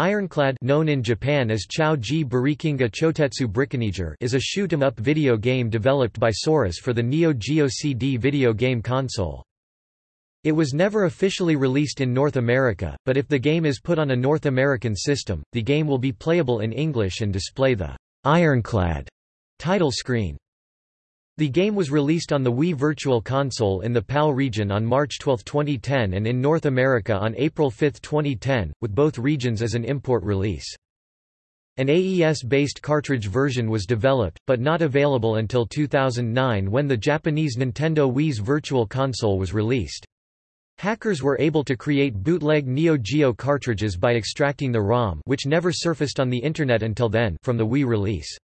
Ironclad known in Japan as Chotetsu is a shoot-'em-up video game developed by Saurus for the Neo Geo CD video game console. It was never officially released in North America, but if the game is put on a North American system, the game will be playable in English and display the Ironclad title screen. The game was released on the Wii Virtual Console in the PAL region on March 12, 2010 and in North America on April 5, 2010, with both regions as an import release. An AES-based cartridge version was developed, but not available until 2009 when the Japanese Nintendo Wii's Virtual Console was released. Hackers were able to create bootleg Neo Geo cartridges by extracting the ROM which never surfaced on the Internet until then from the Wii release.